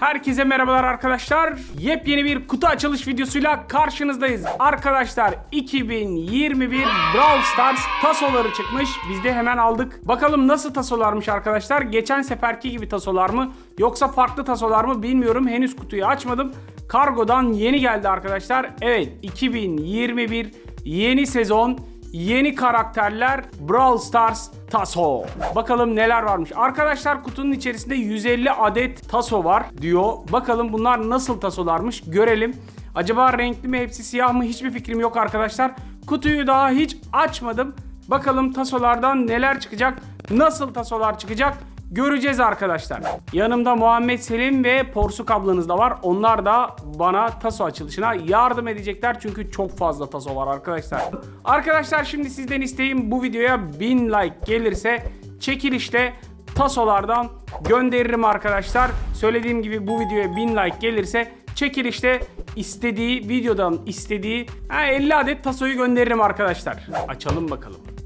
Herkese merhabalar arkadaşlar. Yepyeni bir kutu açılış videosuyla karşınızdayız. Arkadaşlar 2021 Brawl Stars tasoları çıkmış. Biz de hemen aldık. Bakalım nasıl tasolarmış arkadaşlar. Geçen seferki gibi tasolar mı yoksa farklı tasolar mı bilmiyorum. Henüz kutuyu açmadım. Kargodan yeni geldi arkadaşlar. Evet 2021 yeni sezon Yeni karakterler Brawl Stars Taso. Bakalım neler varmış. Arkadaşlar kutunun içerisinde 150 adet taso var diyor. Bakalım bunlar nasıl tasolarmış görelim. Acaba renkli mi hepsi siyah mı hiçbir fikrim yok arkadaşlar. Kutuyu daha hiç açmadım. Bakalım tasolardan neler çıkacak, nasıl tasolar çıkacak göreceğiz arkadaşlar. Yanımda Muhammed Selim ve Porsuk ablanız da var. Onlar da bana taso açılışına yardım edecekler. Çünkü çok fazla taso var arkadaşlar. Arkadaşlar şimdi sizden isteğim bu videoya 1000 like gelirse çekilişte tasolardan gönderirim arkadaşlar. Söylediğim gibi bu videoya 1000 like gelirse çekilişte istediği videodan istediği ha, 50 adet tasoyu gönderirim arkadaşlar. Açalım bakalım.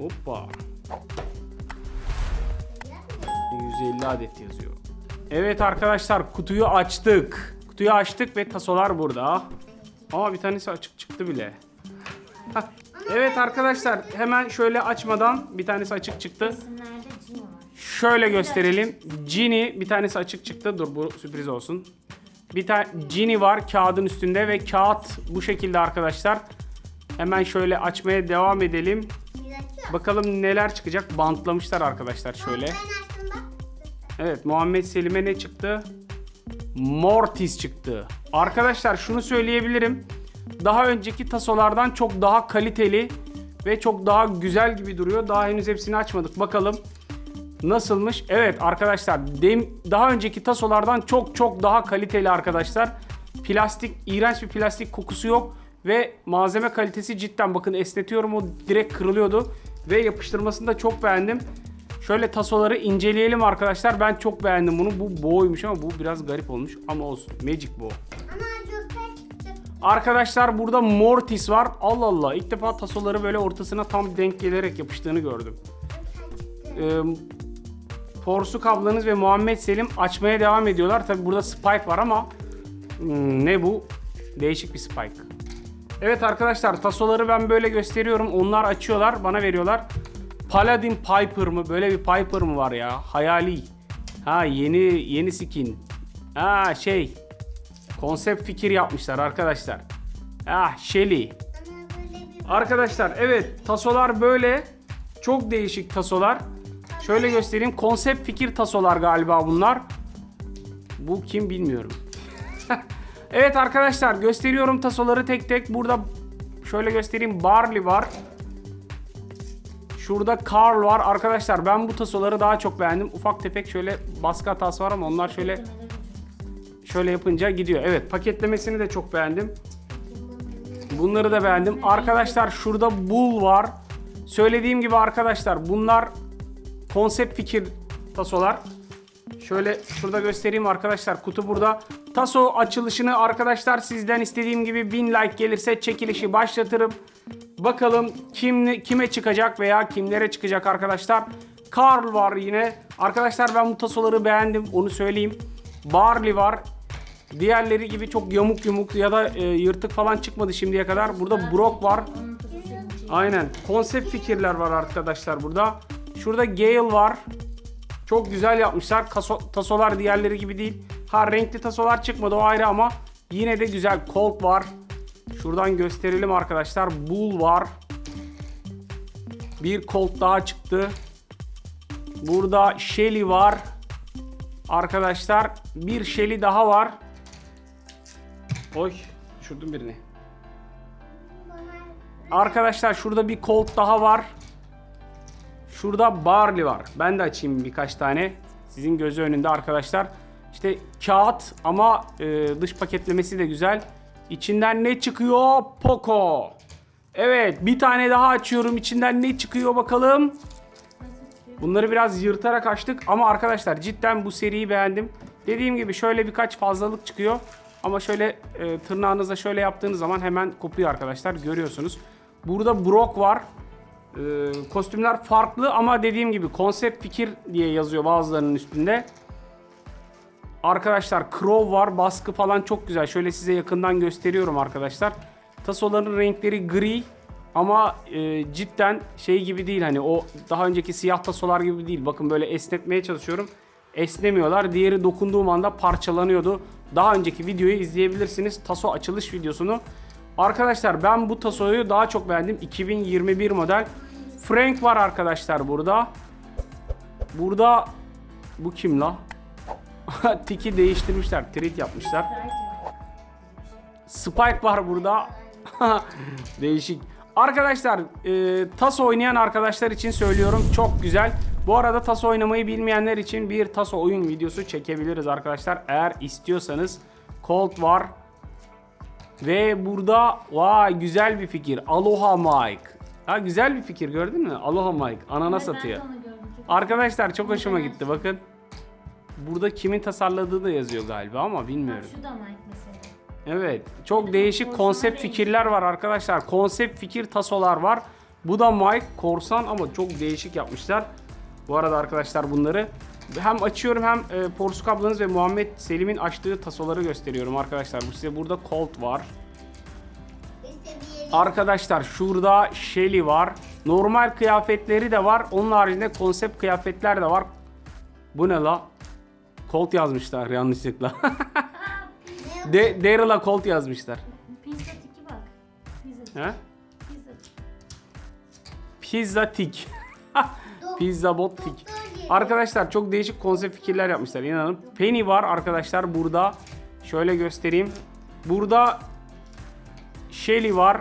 Hoppa. 150 adet yazıyor. Evet arkadaşlar kutuyu açtık. Kutuyu açtık ve tasolar burada. Aa bir tanesi açık çıktı bile. Evet arkadaşlar hemen şöyle açmadan bir tanesi açık çıktı. Şöyle gösterelim. Ginny bir tanesi açık çıktı. Dur bu sürpriz olsun. Bir tane Ginny var kağıdın üstünde ve kağıt bu şekilde arkadaşlar. Hemen şöyle açmaya devam edelim. Bakalım neler çıkacak. Bantlamışlar arkadaşlar şöyle. Evet Muhammed Selim'e ne çıktı? Mortis çıktı. Arkadaşlar şunu söyleyebilirim. Daha önceki tasolardan çok daha kaliteli ve çok daha güzel gibi duruyor. Daha henüz hepsini açmadık. Bakalım nasılmış? Evet arkadaşlar dem daha önceki tasolardan çok çok daha kaliteli arkadaşlar. Plastik, iğrenç bir plastik kokusu yok ve malzeme kalitesi cidden bakın esnetiyorum o direkt kırılıyordu ve yapıştırmasını da çok beğendim. Şöyle tasoları inceleyelim arkadaşlar. Ben çok beğendim bunu. Bu boğuymuş ama bu biraz garip olmuş ama olsun. Magic çıktı. Arkadaşlar burada Mortis var. Allah Allah. İlk defa tasoları böyle ortasına tam denk gelerek yapıştığını gördüm. Ee, Porsuk ablanız ve Muhammed Selim açmaya devam ediyorlar. Tabi burada Spike var ama hmm, ne bu? Değişik bir Spike. Evet arkadaşlar tasoları ben böyle gösteriyorum. Onlar açıyorlar, bana veriyorlar. Paladin Piper mı? Böyle bir Piper mı var ya? Hayali. Ha yeni yeni skin. Ha şey. Konsept fikir yapmışlar arkadaşlar. Ah Shelly. Arkadaşlar evet tasolar böyle. Çok değişik tasolar. Şöyle göstereyim. Konsept fikir tasolar galiba bunlar. Bu kim bilmiyorum. Evet arkadaşlar gösteriyorum tasoları tek tek. Burada şöyle göstereyim. Barley var. Şurada Carl var. Arkadaşlar ben bu tasoları daha çok beğendim. Ufak tefek şöyle baskı hatası var ama onlar şöyle şöyle yapınca gidiyor. Evet paketlemesini de çok beğendim. Bunları da beğendim. Arkadaşlar şurada Bull var. Söylediğim gibi arkadaşlar bunlar konsept fikir tasolar. Şöyle şurada göstereyim arkadaşlar. Kutu burada. Taso açılışını arkadaşlar sizden istediğim gibi 1000 like gelirse çekilişi başlatırım. Bakalım kim kime çıkacak veya kimlere çıkacak arkadaşlar. Carl var yine. Arkadaşlar ben bu tasoları beğendim. Onu söyleyeyim. Barley var. Diğerleri gibi çok yamuk yumuk ya da e, yırtık falan çıkmadı şimdiye kadar. Burada Brock var. Aynen. Konsept fikirler var arkadaşlar burada. Şurada Gale var. Çok güzel yapmışlar. Kaso- tasolar diğerleri gibi değil. Ha renkli tasolar çıkmadı o ayrı ama yine de güzel. Colt var. Şuradan gösterelim arkadaşlar. Bull var. Bir Colt daha çıktı. Burada Shelly var. Arkadaşlar bir Shelly daha var. Oy düşürdüm birini. Arkadaşlar şurada bir Colt daha var. Şurada Barley var. Ben de açayım birkaç tane. Sizin gözü önünde arkadaşlar. İşte kağıt ama e, dış paketlemesi de güzel. İçinden ne çıkıyor? Poco. Evet bir tane daha açıyorum. İçinden ne çıkıyor bakalım. Bunları biraz yırtarak açtık ama arkadaşlar cidden bu seriyi beğendim. Dediğim gibi şöyle birkaç fazlalık çıkıyor. Ama şöyle e, tırnağınızla şöyle yaptığınız zaman hemen kopuyor arkadaşlar. Görüyorsunuz. Burada Brock var. Ee, kostümler farklı ama dediğim gibi konsept fikir diye yazıyor bazılarının üstünde. Arkadaşlar Crow var. Baskı falan çok güzel. Şöyle size yakından gösteriyorum arkadaşlar. Tasoların renkleri gri ama e, cidden şey gibi değil hani o daha önceki siyah tasolar gibi değil. Bakın böyle esnetmeye çalışıyorum. Esnemiyorlar. Diğeri dokunduğum anda parçalanıyordu. Daha önceki videoyu izleyebilirsiniz. Taso açılış videosunu. Arkadaşlar ben bu tasoyu daha çok beğendim. 2021 model. Frank var arkadaşlar burada. Burada bu kim la? Tiki değiştirmişler. Treat yapmışlar. Spike var burada. Değişik. Arkadaşlar e, TAS oynayan arkadaşlar için söylüyorum çok güzel. Bu arada TAS oynamayı bilmeyenler için bir TAS oyun videosu çekebiliriz arkadaşlar. Eğer istiyorsanız Colt var. Ve burada vay güzel bir fikir. Aloha Mike. Ha güzel bir fikir gördün mü? Aloha Mike. Ananas atıyor. Arkadaşlar çok hoşuma gitti bakın. Burada kimin tasarladığı da yazıyor galiba ama bilmiyorum. Şu da Mike mesela. Evet. Çok değişik konsept fikirler var arkadaşlar. Konsept fikir tasolar var. Bu da Mike Korsan ama çok değişik yapmışlar. Bu arada arkadaşlar bunları hem açıyorum hem e, Porsuk ablanız ve Muhammed Selim'in açtığı tasoları gösteriyorum arkadaşlar. Bu size burada Colt var. Arkadaşlar şurada Shelly var. Normal kıyafetleri de var. Onun haricinde konsept kıyafetler de var. Bu ne la? Colt yazmışlar yanlışlıkla. De Daryl'a Colt yazmışlar. Pizza tiki bak. Pizza. He? Pizza. Pizza Tik. Pizza Bot Tik. Arkadaşlar çok değişik konsept fikirler yapmışlar inanın. Penny var arkadaşlar burada. Şöyle göstereyim. Burada Shelly var.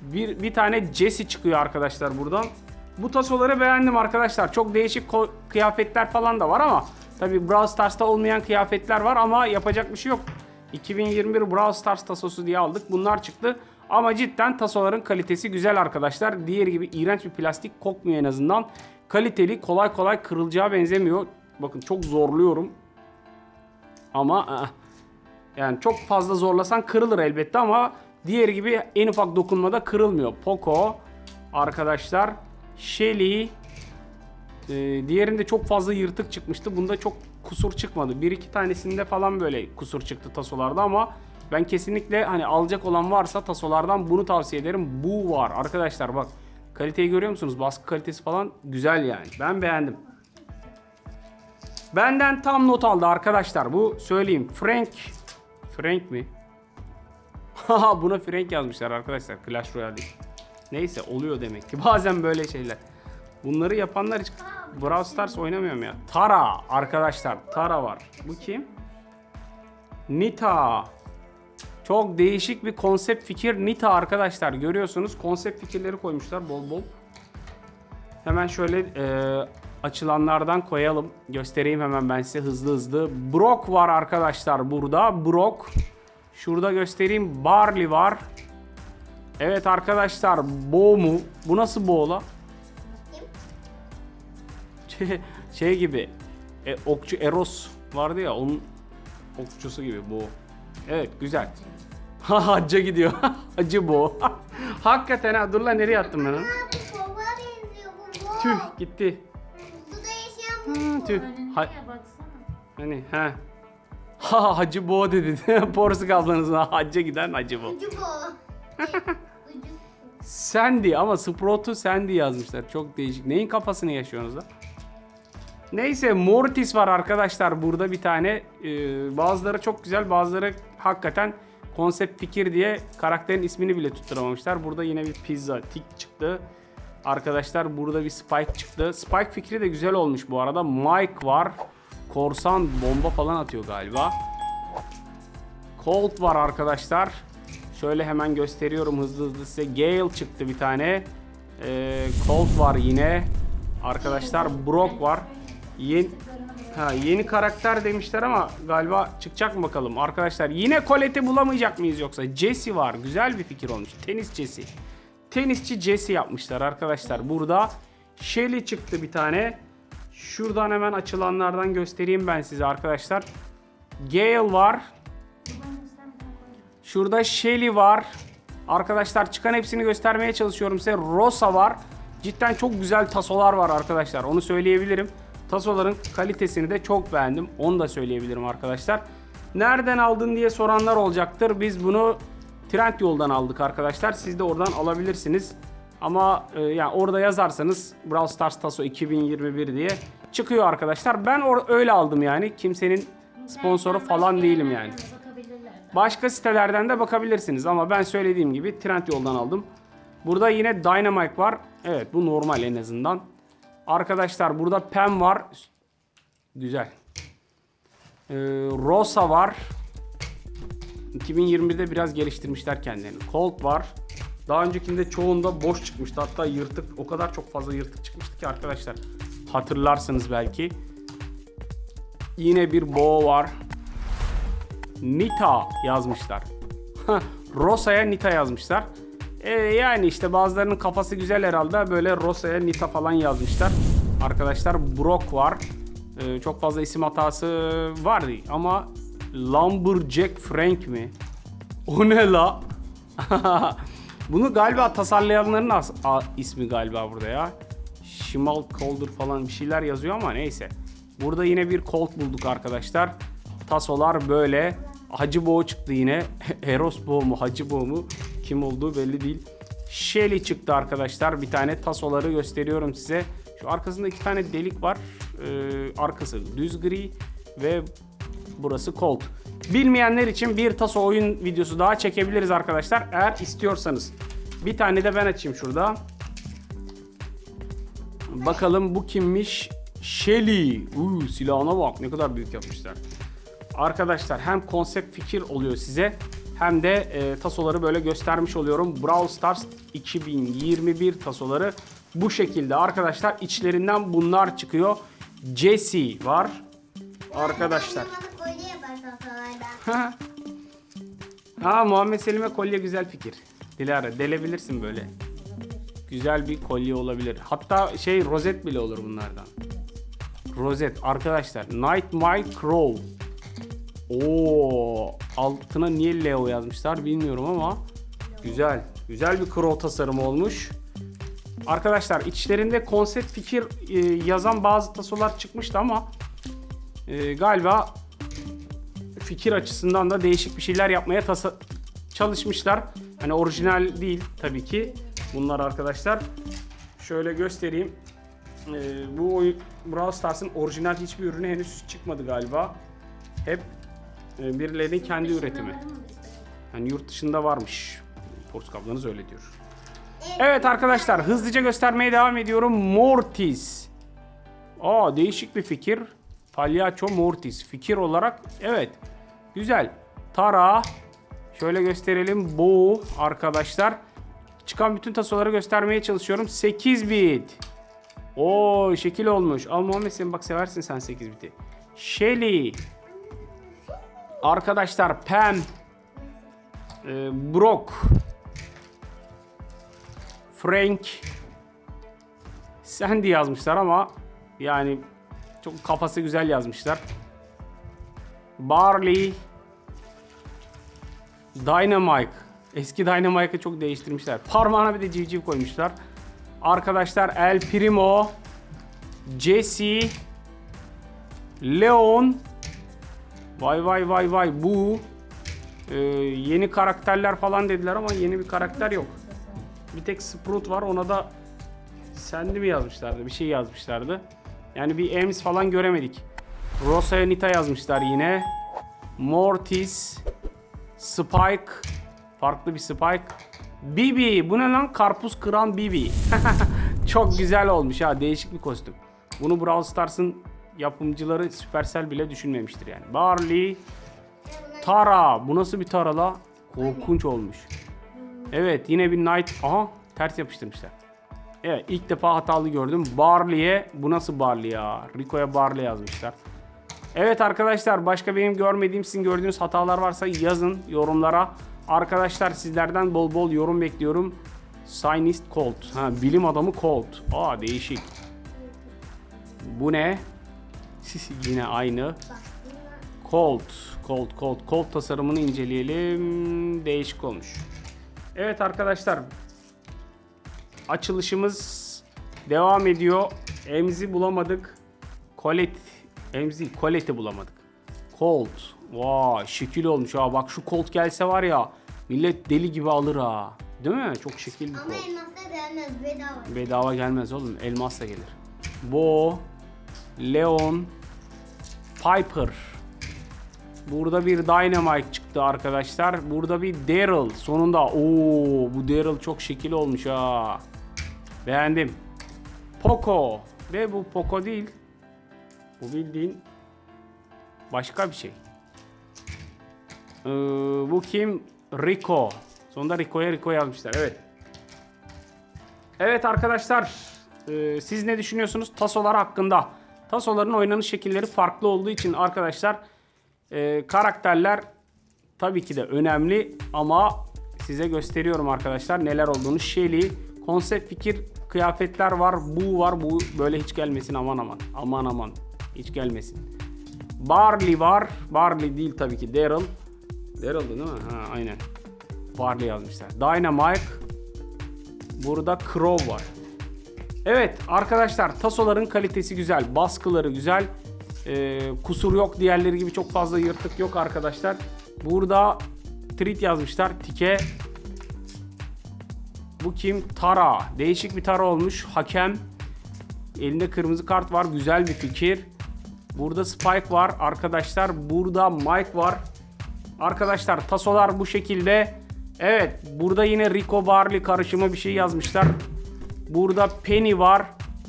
Bir, bir tane Jesse çıkıyor arkadaşlar buradan. Bu tasoları beğendim arkadaşlar. Çok değişik kıyafetler falan da var ama tabi Brawl Stars'ta olmayan kıyafetler var ama yapacak bir şey yok. 2021 Brawl Stars tasosu diye aldık. Bunlar çıktı. Ama cidden tasoların kalitesi güzel arkadaşlar. Diğer gibi iğrenç bir plastik kokmuyor en azından. Kaliteli, kolay kolay kırılacağı benzemiyor. Bakın çok zorluyorum. Ama ı-ı. yani çok fazla zorlasan kırılır elbette ama diğer gibi en ufak dokunmada kırılmıyor. Poco arkadaşlar Shelly e, diğerinde çok fazla yırtık çıkmıştı. Bunda çok kusur çıkmadı. Bir iki tanesinde falan böyle kusur çıktı tasolarda ama ben kesinlikle hani alacak olan varsa tasolardan bunu tavsiye ederim. Bu var arkadaşlar bak. Kaliteyi görüyor musunuz? Baskı kalitesi falan güzel yani. Ben beğendim. Benden tam not aldı arkadaşlar. Bu söyleyeyim. Frank. Frank mi? Haha buna Frank yazmışlar arkadaşlar. Clash Royale değil. Neyse oluyor demek ki. Bazen böyle şeyler. Bunları yapanlar hiç Brawl Stars oynamıyorum ya. Tara arkadaşlar. Tara var. Bu kim? Nita. Çok değişik bir konsept fikir. Nita arkadaşlar görüyorsunuz. Konsept fikirleri koymuşlar bol bol. Hemen şöyle e, açılanlardan koyalım. Göstereyim hemen ben size hızlı hızlı. Brock var arkadaşlar burada. Brock. Şurada göstereyim. Barley var. Evet arkadaşlar. Bo mu? Bu nasıl Bo la? Şey, şey gibi. E, okçu Eros vardı ya onun okçusu gibi Bo. Evet güzel. Ha hacca gidiyor. Hacı Bo. Hakikaten ha. Dur lan nereye attım ben onu? Ha bu baba benziyor bu bu. Tüh gitti. Suda yaşayan bu. Tüh. Ha-. Hani he. Ha hacı bo dedi. Porsuk ablanızın hacca giden hacı bo. Ucu bu. Sandy ama Sprout'u Sandy yazmışlar. Çok değişik. Neyin kafasını yaşıyorsunuz da? Neyse Mortis var arkadaşlar burada bir tane. Ee, bazıları çok güzel bazıları hakikaten konsept fikir diye karakterin ismini bile tutturamamışlar. Burada yine bir pizza tik çıktı. Arkadaşlar burada bir Spike çıktı. Spike fikri de güzel olmuş bu arada. Mike var. Korsan bomba falan atıyor galiba. Colt var arkadaşlar. Şöyle hemen gösteriyorum hızlı hızlı size. Gale çıktı bir tane. Ee, Colt var yine. Arkadaşlar Brock var. Yeni, ha, yeni karakter demişler ama galiba çıkacak mı bakalım. Arkadaşlar yine Colette'i bulamayacak mıyız yoksa? Jesse var. Güzel bir fikir olmuş. Tenis Jesse. Tenisçi Jesse yapmışlar arkadaşlar. Burada Shelly çıktı bir tane. Şuradan hemen açılanlardan göstereyim ben size arkadaşlar. Gale var. Şurada Shelly var. Arkadaşlar çıkan hepsini göstermeye çalışıyorum size. Rosa var. Cidden çok güzel tasolar var arkadaşlar. Onu söyleyebilirim. Tasoların kalitesini de çok beğendim. Onu da söyleyebilirim arkadaşlar. Nereden aldın diye soranlar olacaktır. Biz bunu Trendyol'dan aldık arkadaşlar. Siz de oradan alabilirsiniz. Ama e, yani orada yazarsanız Brawl Stars Taso 2021 diye çıkıyor arkadaşlar. Ben öyle aldım yani. Kimsenin sponsoru falan değilim yani. Başka sitelerden de bakabilirsiniz ama ben söylediğim gibi Trendyol'dan aldım. Burada yine Dynamite var. Evet bu normal en azından. Arkadaşlar burada Pem var. Güzel. Ee, Rosa var. 2021'de biraz geliştirmişler kendilerini. Colt var. Daha öncekinde çoğunda boş çıkmıştı. Hatta yırtık o kadar çok fazla yırtık çıkmıştı ki arkadaşlar. Hatırlarsınız belki. Yine bir Bo var. Nita yazmışlar. Rosa'ya Nita yazmışlar. Ee, yani işte bazılarının kafası güzel herhalde. Böyle Rosa'ya Nita falan yazmışlar. Arkadaşlar Brock var. Ee, çok fazla isim hatası var ama Lumberjack Frank mi? O ne la? Bunu galiba tasarlayanların ismi galiba burada ya. Şimal Calder falan bir şeyler yazıyor ama neyse. Burada yine bir Colt bulduk arkadaşlar. Tasolar böyle. Hacı Boğ çıktı yine. Eros Boğ mu Hacı Boğ mu kim olduğu belli değil. Shelly çıktı arkadaşlar. Bir tane tasoları gösteriyorum size. Şu arkasında iki tane delik var. Ee, arkası düz gri ve burası Colt. Bilmeyenler için bir taso oyun videosu daha çekebiliriz arkadaşlar. Eğer istiyorsanız. Bir tane de ben açayım şurada. Bakalım bu kimmiş? Shelly. Uuu silahına bak ne kadar büyük yapmışlar. Arkadaşlar hem konsept fikir oluyor size hem de e, tasoları böyle göstermiş oluyorum. Brawl Stars 2021 tasoları bu şekilde arkadaşlar. içlerinden bunlar çıkıyor. Jesse var. Arkadaşlar. Ha Muhammed Selim'e kolye güzel fikir. Dilara delebilirsin böyle. Güzel bir kolye olabilir. Hatta şey rozet bile olur bunlardan. Rozet arkadaşlar. Nightmare Crow. Oo, altına niye Leo yazmışlar bilmiyorum ama güzel. Güzel bir crow tasarımı olmuş. Arkadaşlar içlerinde konsept fikir e, yazan bazı tasolar çıkmıştı ama e, galiba fikir açısından da değişik bir şeyler yapmaya tasa- çalışmışlar. Hani orijinal değil tabii ki bunlar arkadaşlar. Şöyle göstereyim. Ee, bu oyun Brawl Stars'ın orijinal hiçbir ürünü henüz çıkmadı galiba. Hep e, birilerinin kendi üretimi. Yani yurt dışında varmış. Portakal ablanız öyle diyor. Evet arkadaşlar hızlıca göstermeye devam ediyorum. Mortis. Aa değişik bir fikir. Palyaço Mortis. Fikir olarak evet. Güzel. Tara. Şöyle gösterelim. Bu arkadaşlar. Çıkan bütün tasoları göstermeye çalışıyorum. 8 bit. Oo şekil olmuş. Al Muhammed sen bak seversin sen 8 biti. Shelly. Arkadaşlar Pam. Ee, Brock. Frank. Sandy yazmışlar ama yani çok kafası güzel yazmışlar. Barley. Dynamite. Eski Dynamite'ı çok değiştirmişler. Parmağına bir de civciv koymuşlar. Arkadaşlar El Primo. Jesse. Leon. Vay vay vay vay bu. Ee, yeni karakterler falan dediler ama yeni bir karakter yok. Bir tek Sprout var ona da Sandy mi yazmışlardı? Bir şey yazmışlardı. Yani bir Ems falan göremedik. Rosa'ya Nita yazmışlar yine. Mortis. Spike. Farklı bir Spike. Bibi. Bu ne lan? Karpuz kıran Bibi. Çok güzel olmuş ha. Değişik bir kostüm. Bunu Brawl Stars'ın yapımcıları Supercell bile düşünmemiştir yani. Barley. Tara. Bu nasıl bir Tara la? Korkunç olmuş. Evet yine bir Knight. Aha ters yapıştırmışlar. Evet ilk defa hatalı gördüm. Barley'e bu nasıl Barley ya? Rico'ya Barley yazmışlar. Evet arkadaşlar başka benim görmediğim sizin gördüğünüz hatalar varsa yazın yorumlara. Arkadaşlar sizlerden bol bol yorum bekliyorum. Scientist Colt. Ha, bilim adamı Colt. Aa değişik. Bu ne? Yine aynı. Colt. Colt, Colt, Colt tasarımını inceleyelim. Değişik olmuş. Evet arkadaşlar. Açılışımız devam ediyor. Emzi bulamadık. Colet. Emzi, Colet'i bulamadık. Colt. Vay şekil olmuş ha. Bak şu Colt gelse var ya. Millet deli gibi alır ha. Değil mi? Çok şekil bir Ama Colt. elmasla gelmez bedava. Bedava gelmez oğlum. Elmasla gelir. Bo, Leon, Piper. Burada bir Dynamite çıktı arkadaşlar. Burada bir Daryl. Sonunda. Oo, bu Daryl çok şekil olmuş ha. Beğendim. Poco. Ve bu Poco değil. Bu bildiğin başka bir şey. Ee, bu kim? Rico. Sonunda Rico'ya Rico yazmışlar. Evet. Evet arkadaşlar, e, siz ne düşünüyorsunuz tasolar hakkında? Tasoların oynanış şekilleri farklı olduğu için arkadaşlar e, karakterler tabii ki de önemli ama size gösteriyorum arkadaşlar neler olduğunu. Shelly, konsept fikir, kıyafetler var, bu var, bu böyle hiç gelmesin aman aman. Aman aman hiç gelmesin. Barley var, Barley değil tabii ki Daryl. Daryl'dı değil mi? Ha aynen. Barley yazmışlar. Dynamite, Burada Crow var. Evet arkadaşlar tasoların kalitesi güzel. Baskıları güzel. Ee, kusur yok. Diğerleri gibi çok fazla yırtık yok arkadaşlar. Burada treat yazmışlar. Tike. Bu kim? Tara. Değişik bir Tara olmuş. Hakem. Elinde kırmızı kart var. Güzel bir fikir. Burada Spike var arkadaşlar. Burada Mike var. Arkadaşlar tasolar bu şekilde. Evet burada yine Rico Barley karışımı bir şey yazmışlar. Burada Penny var.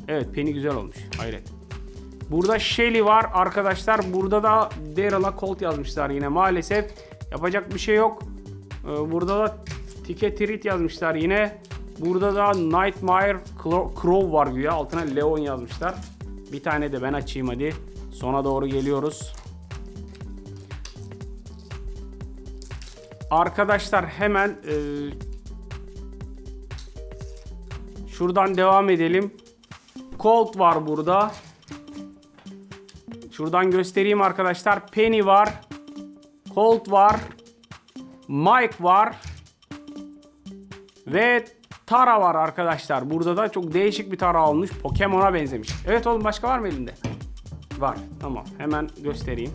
Evet Penny güzel olmuş. Hayret. Burada Shelly var arkadaşlar. Burada da Daryl'a Colt yazmışlar yine maalesef. Yapacak bir şey yok. Ee, Burada da Tike yazmışlar yine. Burada da Nightmare Crow var güya. Altına Leon yazmışlar. Bir tane de ben açayım hadi. Sona doğru geliyoruz. Arkadaşlar hemen e, şuradan devam edelim. Colt var burada. Şuradan göstereyim arkadaşlar. Penny var. Colt var. Mike var. Ve Tara var arkadaşlar. Burada da çok değişik bir Tara olmuş. Pokemon'a benzemiş. Evet oğlum başka var mı elinde? Var. Tamam. Hemen göstereyim.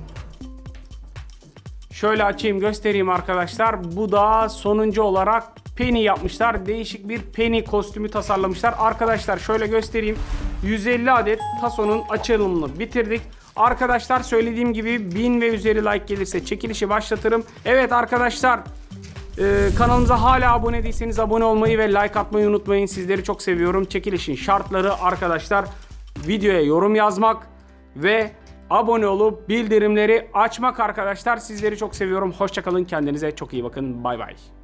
Şöyle açayım göstereyim arkadaşlar. Bu da sonuncu olarak Penny yapmışlar. Değişik bir Penny kostümü tasarlamışlar. Arkadaşlar şöyle göstereyim. 150 adet Taso'nun açılımını bitirdik. Arkadaşlar söylediğim gibi 1000 ve üzeri like gelirse çekilişi başlatırım. Evet arkadaşlar ee, kanalımıza hala abone değilseniz abone olmayı ve like atmayı unutmayın. Sizleri çok seviyorum. Çekilişin şartları arkadaşlar videoya yorum yazmak ve abone olup bildirimleri açmak arkadaşlar. Sizleri çok seviyorum. Hoşçakalın. Kendinize çok iyi bakın. Bay bay.